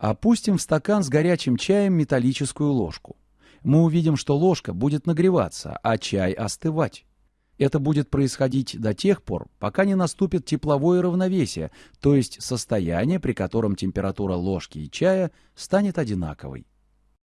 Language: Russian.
Опустим в стакан с горячим чаем металлическую ложку. Мы увидим, что ложка будет нагреваться, а чай остывать. Это будет происходить до тех пор, пока не наступит тепловое равновесие, то есть состояние, при котором температура ложки и чая станет одинаковой.